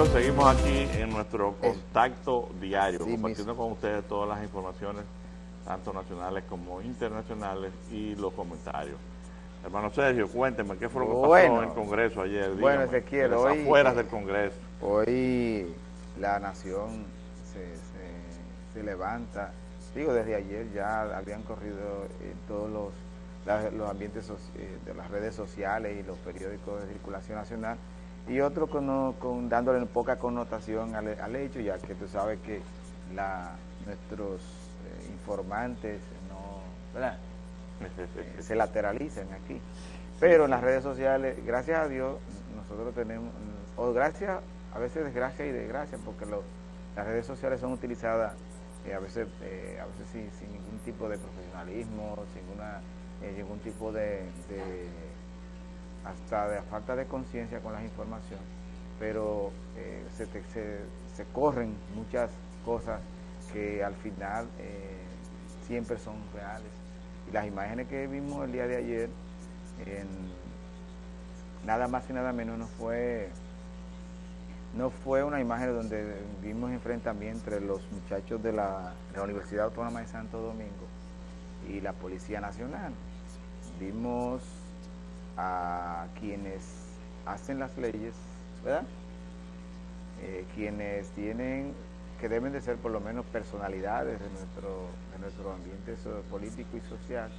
amigos, seguimos aquí en nuestro contacto diario, compartiendo con ustedes todas las informaciones, tanto nacionales como internacionales, y los comentarios. Hermano Sergio, cuénteme, ¿qué fue lo que pasó en el Congreso ayer? bueno, Ezequiel, hoy... afueras del Congreso. Hoy la nación se, levanta, digo, desde ayer ya habían corrido en todos los, los ambientes eh, de las redes sociales y los periódicos de circulación nacional, y otro con, dándole poca connotación al, hecho, ya que tú sabes que la, nuestros eh, informantes no, se lateralizan aquí. Pero en las redes sociales, gracias a Dios, nosotros tenemos, o gracias, a veces desgracia y desgracia, porque las redes sociales son utilizadas eh, a veces, eh, a veces sin, ningún tipo de profesionalismo, sin ningún tipo de hasta de falta de conciencia con las informaciones, pero eh, se, corren muchas cosas que al final eh, siempre son reales. Y las imágenes que vimos el día de ayer, nada más y nada menos no fue no fue una imagen donde vimos enfrentamiento entre los muchachos la, de la Universidad Autónoma de Santo Domingo y la Policía Nacional. Vimos a quienes hacen las leyes, ¿verdad? Eh, quienes tienen, que deben de ser por lo menos personalidades de nuestro, de nuestro ambiente político y social,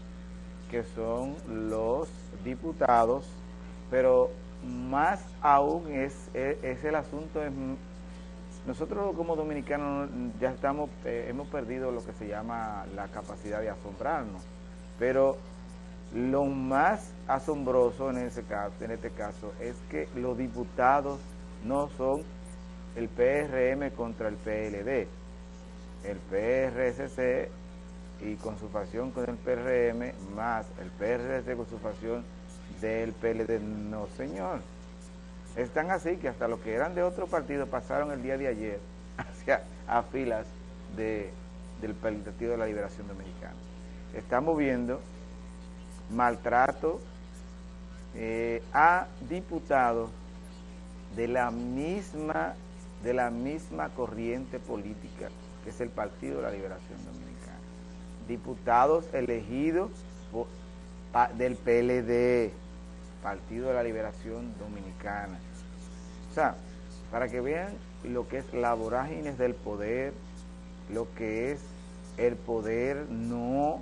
que son los diputados, pero más aún es, es, el asunto, es, nosotros como dominicanos ya estamos, eh, hemos perdido lo que se llama la capacidad de asombrarnos, pero lo más asombroso en, este caso es que los diputados no son el PRM contra el PLD. El PRSC y con su facción con el PRM más el PRC con su facción del PLD. No, señor. Están así que hasta los que eran de otro partido pasaron el día de ayer hacia a filas de, del Partido de la Liberación Dominicana. Estamos viendo maltrato eh, a diputados de la misma de la misma corriente política que es el Partido de la Liberación Dominicana. Diputados elegidos del PLD, Partido de la Liberación Dominicana. O sea, para que vean lo que es la vorágine del poder, lo que es el poder no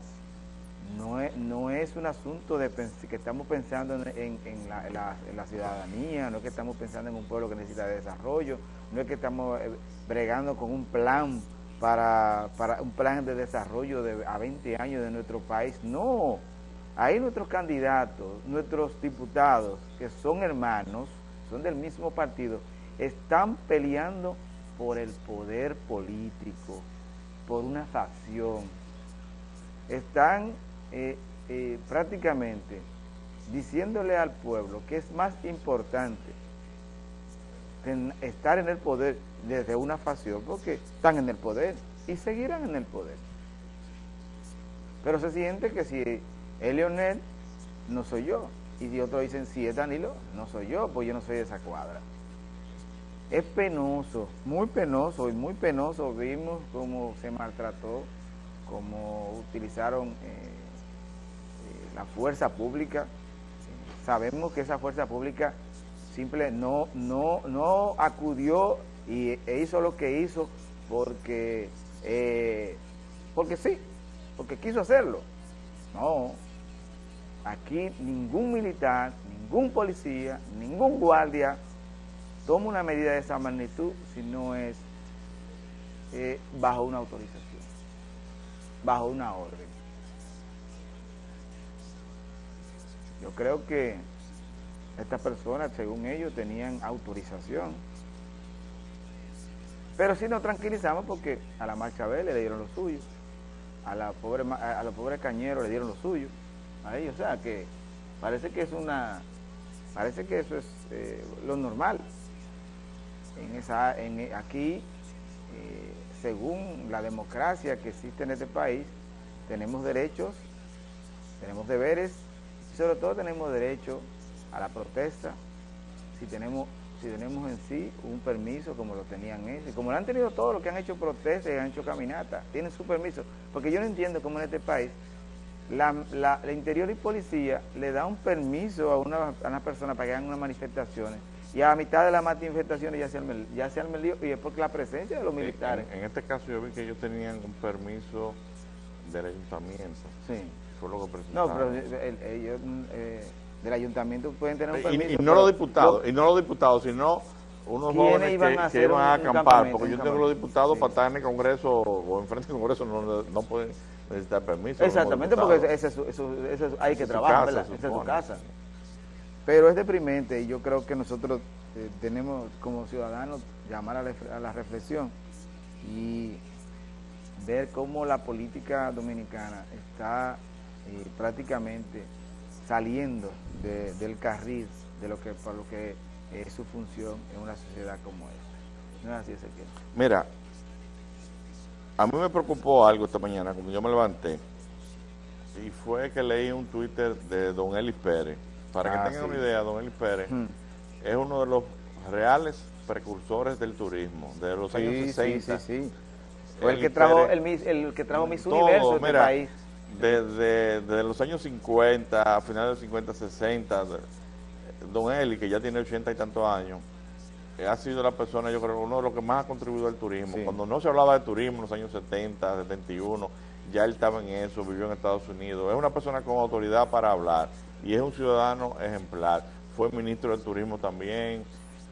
no es, no es un asunto de que estamos pensando en, la, ciudadanía, no es que estamos pensando en un pueblo que necesita desarrollo, no es que estamos eh, bregando con un plan para, un plan de desarrollo de, a 20 años de nuestro país, no. Ahí nuestros candidatos, nuestros diputados, que son hermanos, son del mismo partido, están peleando por el poder político, por una facción. Están eh, eh, prácticamente diciéndole al pueblo que es más importante estar en el poder desde una facción, porque están en el poder y seguirán en el poder. Pero se siente que si es Leonel, no soy yo. Y si otros dicen, si es Danilo, no soy yo, pues yo no soy de esa cuadra. Es penoso, muy penoso y muy penoso. Vimos cómo se maltrató, cómo utilizaron... Eh, la fuerza pública, sabemos que esa fuerza pública simple no, no, no acudió y, e hizo lo que hizo porque, eh, porque sí, porque quiso hacerlo. No, aquí ningún militar, ningún policía, ningún guardia toma una medida de esa magnitud si no es eh, bajo una autorización, bajo una orden. Yo creo que estas personas, según ellos, tenían autorización. Pero sí nos tranquilizamos porque a la marcha B le dieron lo suyo, a la pobre a los pobres cañeros le dieron lo suyo, a ellos, o sea que parece que es una, parece que eso es eh, lo normal. En esa, en, aquí, eh, según la democracia que existe en este país, tenemos derechos, tenemos deberes sobre todo tenemos derecho a la protesta si tenemos si tenemos en sí un permiso como lo tenían ellos, como lo han tenido todos los que han hecho protestas y han hecho caminatas, tienen su permiso, porque yo no entiendo cómo en este país la, la, interior y policía le da un permiso a una, a una persona para que hagan unas manifestaciones y a mitad de las manifestaciones ya se arme, ya se lío y es porque la presencia de los militares. En, este caso yo vi que ellos tenían un permiso del ayuntamiento. Sí. Fue lo que presentaron. No, pero ellos eh, del ayuntamiento pueden tener un permiso. Y, no los diputados, y no los diputados, sino unos jóvenes iban que, a que iban a acampar, porque yo tengo los diputados para estar en el Congreso o enfrente del Congreso no, no pueden necesitar permiso. Exactamente, porque ese, hay que trabajar, Esa es su casa. Pero es deprimente y yo creo que nosotros eh, tenemos como ciudadanos llamar a la, reflexión y ver cómo la política dominicana está eh, prácticamente saliendo del carril de lo que por lo que es su función en una sociedad como esta. No es así, Ezequiel. Mira, a mí me preocupó algo esta mañana, cuando yo me levanté, y fue que leí un Twitter de don Eli Pérez. Para que ah, tengan una idea, don Eli Pérez hmm. es uno de los reales precursores del turismo, de los años 60. Sí, sí, sí. Fue el que, trajo, el, el, que trajo Miss Universo este país. Desde, desde, los años 50, a finales de 50, 60, don Eli, que ya tiene 80 y tantos años, ha sido la persona, yo creo, uno de los que más ha contribuido al turismo. Cuando no se hablaba de turismo en los años 70, 71, ya él estaba en eso, vivió en Estados Unidos. Es una persona con autoridad para hablar y es un ciudadano ejemplar. Fue ministro del turismo también,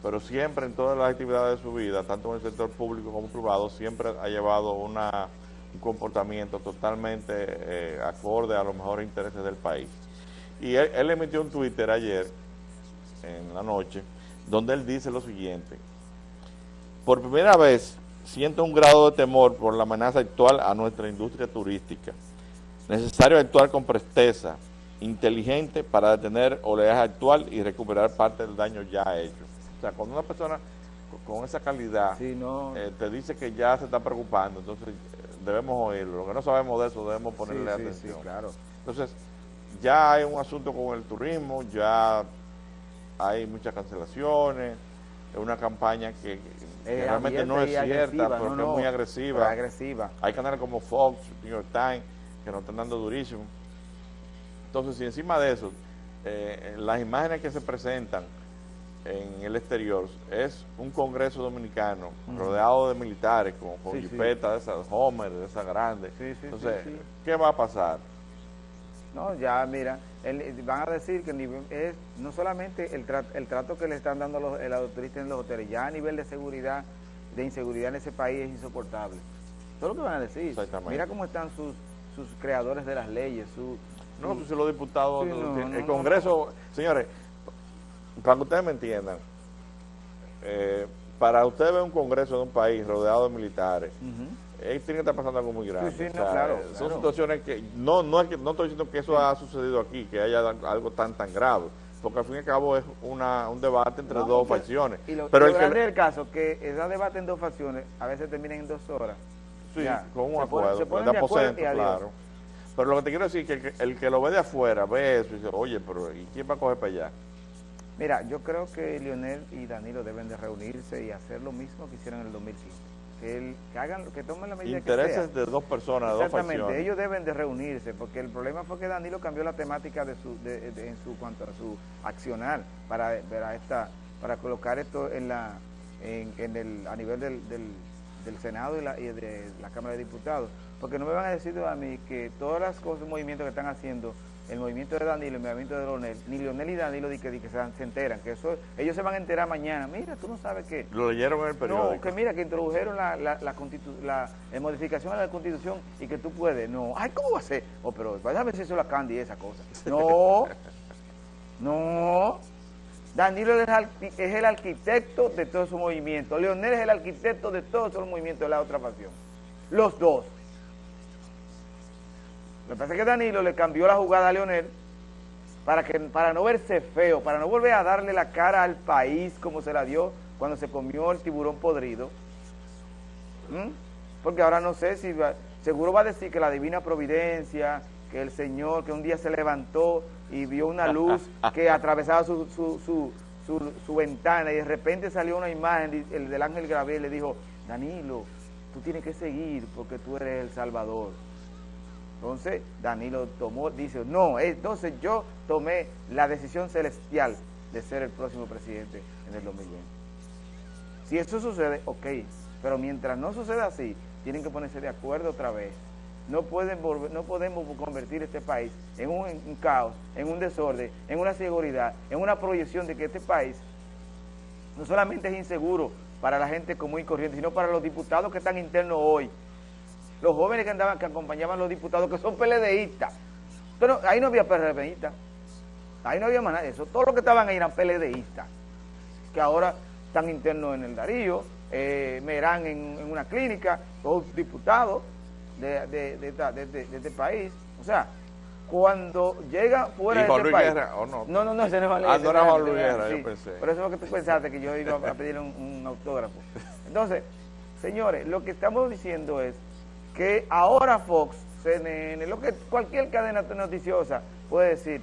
pero siempre en todas las actividades de su vida, tanto en el sector público como privado, siempre ha llevado una, un comportamiento totalmente eh, acorde a los mejores intereses del país. Y él, él emitió un Twitter ayer, en la noche, donde él dice lo siguiente. Por primera vez siento un grado de temor por la amenaza actual a nuestra industria turística. Necesario actuar con presteza, inteligente para detener oleaje actual y recuperar parte del daño ya hecho. O sea, cuando una persona con esa calidad eh, te dice que ya se está preocupando, entonces debemos oírlo. Lo que no sabemos de eso debemos ponerle atención. claro. Entonces, ya hay un asunto con el turismo, ya hay muchas cancelaciones, es una campaña que, realmente no es cierta, porque es muy agresiva. agresiva. Hay canales como Fox, New York Times, que nos están dando durísimo. Entonces, si encima de eso, eh, las imágenes que se presentan en el exterior es un congreso dominicano rodeado de militares con, con de esas Homer, de esas grandes. Entonces, ¿qué va a pasar? No, ya mira, van a decir que es no solamente el, trato que le están dando a los, turistas en los hoteles, ya a nivel de seguridad, de inseguridad en ese país es insoportable. Todo lo que van a decir. Mira cómo están sus, sus creadores de las leyes, su... No, pues los diputados, el Congreso, señores, para que ustedes me entiendan, eh, para ustedes ver un Congreso de un país rodeado de militares, tiene que estar pasando algo muy grave. son situaciones que no, no, es que, no estoy diciendo que eso ha sucedido aquí, que haya algo tan tan grave, porque al fin y al cabo es una, un debate entre dos facciones. Y lo, Pero el grande del caso, que ese debate en dos facciones a veces termina en dos horas. Sí, con un acuerdo, de aposento, claro. Pero lo que te quiero decir es que el, que lo ve de afuera ve eso y dice, oye, pero ¿y quién va a coger para allá? Mira, yo creo que Lionel y Danilo deben de reunirse y hacer lo mismo que hicieron en el 2015 que, hagan, que tomen la medida Intereses de dos personas, de dos facciones. ellos deben de reunirse, porque el problema fue que Danilo cambió la temática de su, de, en su cuanto a su accionar para, para esta, para colocar esto en la, en, el, a nivel del, del, del Senado y, la, y de la Cámara de Diputados, porque no me van a decir a mí que todas las cosas, movimientos que están haciendo el movimiento de Danilo, el movimiento de Leonel, ni Leonel y Danilo di que, que se, enteran, que eso ellos se van a enterar mañana. Mira, tú no sabes qué. Lo leyeron en el periódico. No, que mira, que introdujeron la, la, la, modificación a la Constitución y que tú puedes. No, ay, ¿cómo va a ser? Oh, pero vaya a ver si eso la Candy esa cosa. No, no. Danilo es, es el arquitecto de todo su movimiento. Leonel es el arquitecto de todos esos movimientos de la otra pasión. Los dos. Me parece que Danilo le cambió la jugada a Leonel para, que, para no verse feo, para no volver a darle la cara al país como se la dio cuando se comió el tiburón podrido. ¿Mm? Porque ahora no sé si seguro va a decir que la divina providencia, que el Señor, que un día se levantó y vio una luz que atravesaba su, su, su, ventana y de repente salió una imagen el del ángel Gabriel le dijo, Danilo, tú tienes que seguir porque tú eres el Salvador. Entonces Danilo tomó, dice, no, entonces yo tomé la decisión celestial de ser el próximo presidente en el 2020. Si eso sucede, ok, pero mientras no suceda así, tienen que ponerse de acuerdo otra vez. No, pueden no podemos convertir este país en un, un caos, en un desorden, en una seguridad, en una proyección de que este país no solamente es inseguro para la gente común y corriente, sino para los diputados que están internos hoy, los jóvenes que andaban, que acompañaban a los diputados, que son PLDistas. Pero ahí no había PRDistas, ahí no había más nada de eso. Todos los que estaban ahí eran PLDistas, que ahora están internos en el Darío, eh, Merán en, una clínica, todos diputados de, de, este país. O sea, cuando llega fuera de este país... Guerra, ¿o no? No, no, no, ese no es Ah, no era Juan Luis Guerra, yo pensé. Por eso es que tú pensaste que yo iba a pedir un, un autógrafo. Entonces, señores, lo que estamos diciendo es que ahora Fox, CNN, lo que cualquier cadena noticiosa puede decir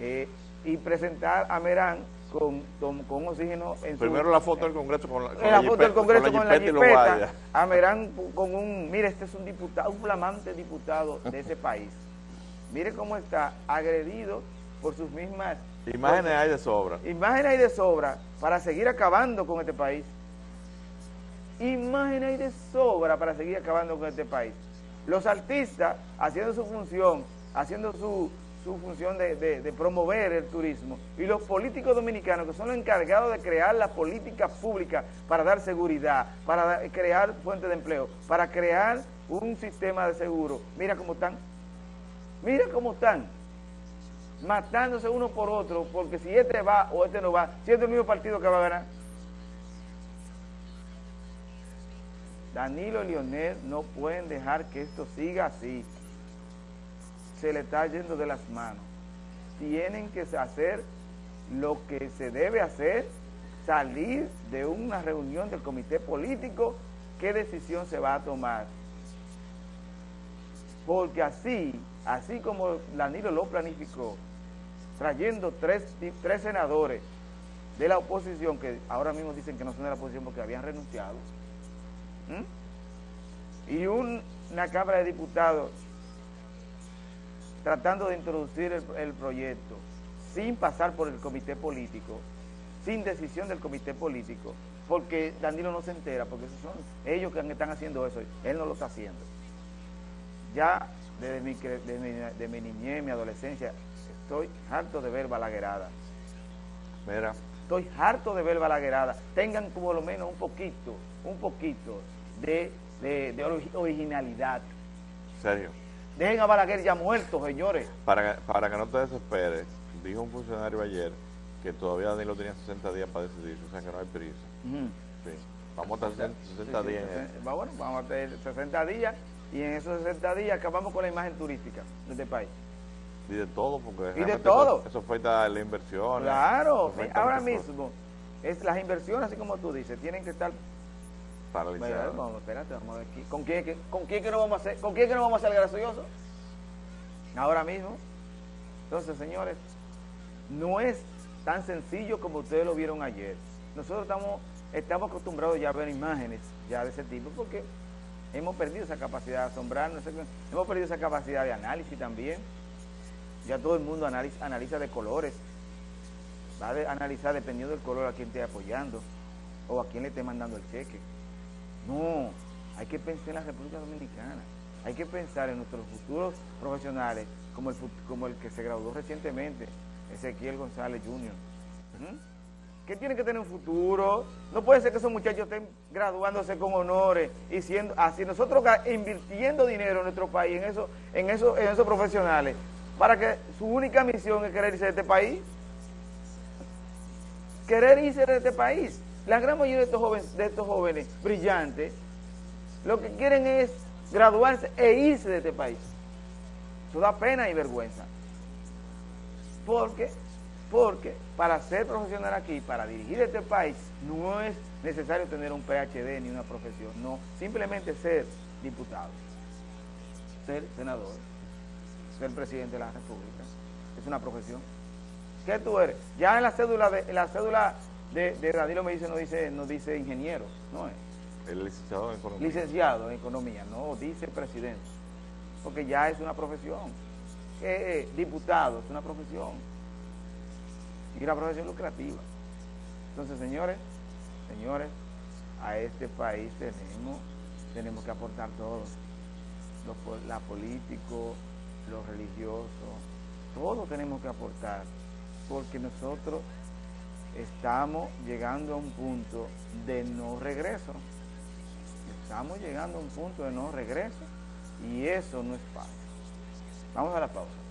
eh, y presentar a Merán con, con, oxígeno en Primero la foto del Congreso con la, con la, foto del Congreso con la, jipeta, a Merán con un, mire, este es un diputado, un flamante diputado de ese país. Mire cómo está agredido por sus mismas... Imágenes hay de sobra. Imágenes hay de sobra para seguir acabando con este país imagen hay de sobra para seguir acabando con este país. Los artistas haciendo su función, haciendo su, función de, promover el turismo y los políticos dominicanos que son los encargados de crear la política pública para dar seguridad, para crear fuentes de empleo, para crear un sistema de seguro. Mira cómo están, mira cómo están matándose uno por otro, porque si este va o este no va, si este es el mismo partido que va a ganar. Danilo y Leonel no pueden dejar que esto siga así. Se le está yendo de las manos. Tienen que hacer lo que se debe hacer, salir de una reunión del comité político, qué decisión se va a tomar. Porque así, así como Danilo lo planificó, trayendo tres, tres senadores de la oposición, que ahora mismo dicen que no son de la oposición porque habían renunciado, ¿Mm? Y una Cámara de Diputados tratando de introducir el, proyecto sin pasar por el comité político, sin decisión del comité político, porque Danilo no se entera, porque esos son ellos que están haciendo eso, él no lo está haciendo. Ya desde mi, de mi niñez, mi adolescencia, estoy harto de ver balaguerada. Mira. Estoy harto de ver balaguerada. Tengan como lo menos un poquito, un poquito de, originalidad. ¿Serio? Dejen a Balaguer ya muerto, señores. Para, para que no te desesperes, dijo un funcionario ayer que todavía Danilo tenía 60 días para decidir, o sea que no hay prisa. sí. Vamos a estar 60 días. bueno, vamos a tener 60 días y en esos 60 días acabamos con la imagen turística de este país. Y de todo, porque y de todo. Eso, fue la inversión. Claro, ahora mismo, es las inversiones, así como tú dices, tienen que estar Vamos, espérate, vamos. ¿Con quién, con quién que no vamos a hacer, con quién que no vamos a ser graciosos? Ahora mismo. Entonces, señores, no es tan sencillo como ustedes lo vieron ayer. Nosotros estamos, estamos acostumbrados ya a ver imágenes ya de ese tipo porque hemos perdido esa capacidad de asombrarnos, hemos perdido esa capacidad de análisis también. Ya todo el mundo analiza, analiza de colores. Va a analizar dependiendo del color a quien esté apoyando o a quien le esté mandando el cheque. No, hay que pensar en la República Dominicana. Hay que pensar en nuestros futuros profesionales, como el, como el que se graduó recientemente, Ezequiel González Jr. ¿Qué tiene que tener un futuro? No puede ser que esos muchachos estén graduándose con honores y siendo así nosotros invirtiendo dinero en nuestro país, en eso, en eso, en esos profesionales, para que su única misión es querer irse de este país. Querer irse de este país. La gran mayoría de estos jóvenes, de estos jóvenes brillantes, lo que quieren es graduarse e irse de este país. Eso da pena y vergüenza. Porque, porque para ser profesional aquí, para dirigir este país, no es necesario tener un PhD ni una profesión. No, simplemente ser diputado, ser senador, ser presidente de la República. Es una profesión. ¿Qué tú eres? Ya en la cédula de la cédula de, de Danilo me dice no dice no dice ingeniero, no es. El licenciado en economía. Licenciado en economía, no dice presidente. Porque ya es una profesión. Eh, diputado es una profesión. Y una profesión lucrativa. Entonces, señores, señores, a este país tenemos, tenemos que aportar todos. la político, los religiosos, todos tenemos que aportar, porque nosotros estamos llegando a un punto de no regreso. Estamos llegando a un punto de no regreso y eso no es fácil. Vamos a la pausa.